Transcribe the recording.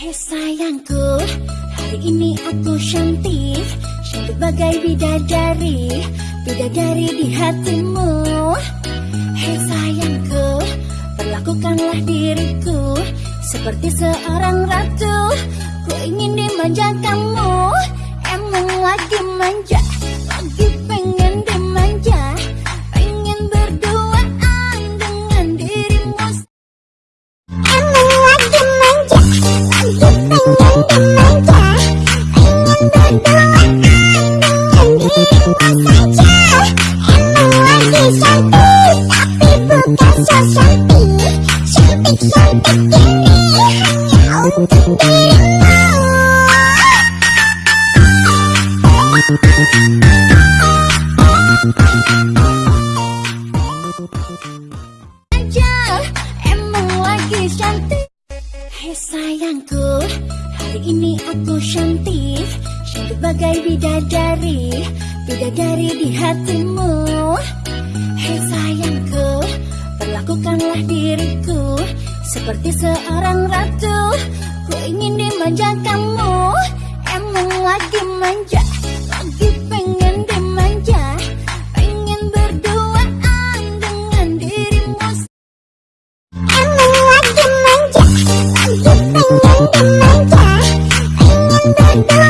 Hei sayangku, hari ini aku cantik. Cantik bagai bidadari Bidadari di hatimu. Hei sayangku, perlakukanlah diriku Seperti seorang ratu. Ku ingin dimanja sayangku Hari ini aku cantik. Cantik bagai bidadari Bidadari di hatimu. Hei sayangku Perlakukanlah diriku Seperti seorang ratu. Ku ingin dimanja kamu Emang lagi manja Lagi pengen dimanja. Pengen berduaan dengan dirimu. Emang lagi manja Lagi pengen dimanja. Pengen berduaan